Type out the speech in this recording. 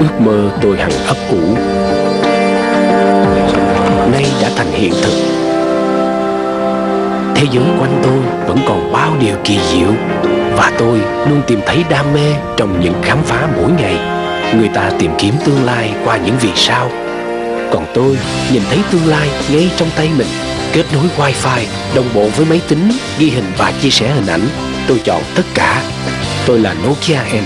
ước mơ tôi hằng ấp ủ nay đã thành hiện thực. Thế giới quanh tôi vẫn còn bao điều kỳ diệu và tôi luôn tìm thấy đam mê trong những khám phá mỗi ngày. Người ta tìm kiếm tương lai qua những vì sao. Còn tôi nhìn thấy tương lai ngay trong tay mình, kết nối wifi, đồng bộ với máy tính, ghi hình và chia sẻ hình ảnh. Tôi chọn tất cả. Tôi là nokia n